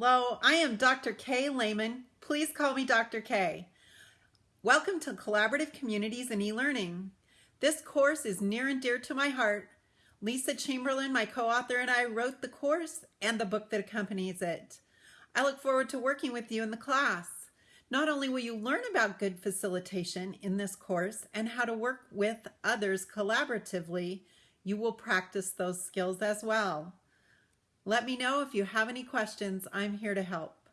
Hello, I am Dr. Kay Lehman. Please call me Dr. K. Welcome to Collaborative Communities in eLearning. This course is near and dear to my heart. Lisa Chamberlain, my co-author, and I wrote the course and the book that accompanies it. I look forward to working with you in the class. Not only will you learn about good facilitation in this course and how to work with others collaboratively, you will practice those skills as well. Let me know if you have any questions. I'm here to help.